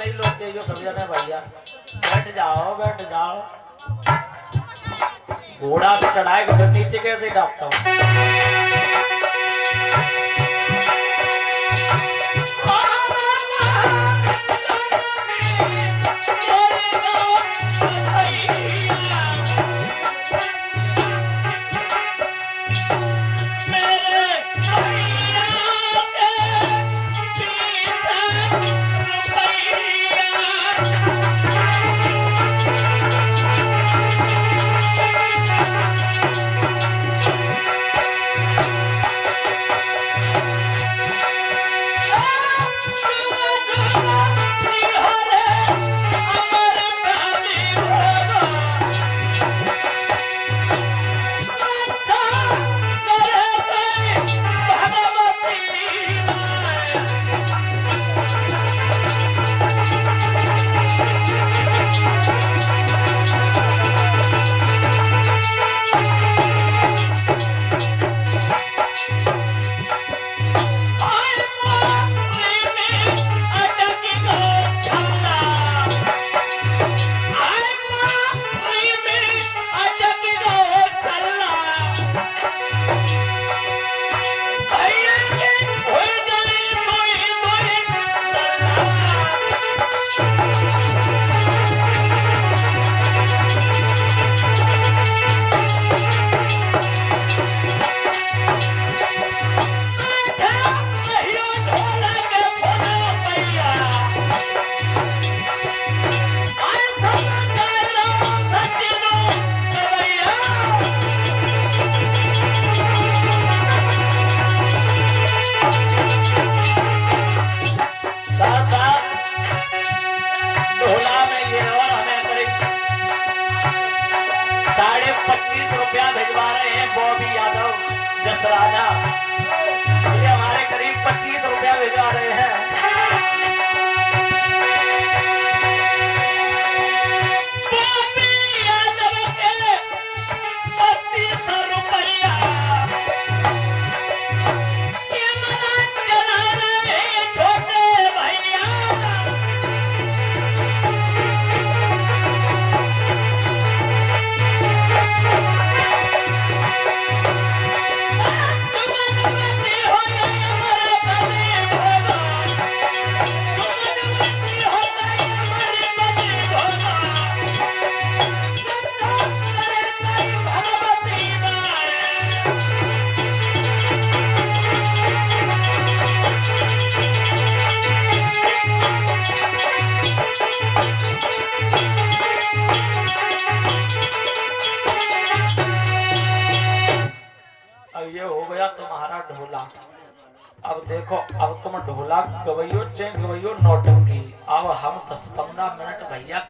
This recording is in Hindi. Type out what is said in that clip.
ऐसे ही लोग चाहिए कभी ना भैया। बैठ जाओ बैठ जाओ। घोड़ा पे चढ़ाए तो नीचे कैसे डालता हूँ? रुपया भिजवा रहे हैं बॉबी यादव, जसराजा। ये हमारे करीब पच्चीस रुपया भिजवा रहे हैं। तुम्हारा ढोला। अब देखो, अब तुम ढोला गवैयो चे गवैयो, नौटंकी। अब हम दस पंद्रह मिनट भैया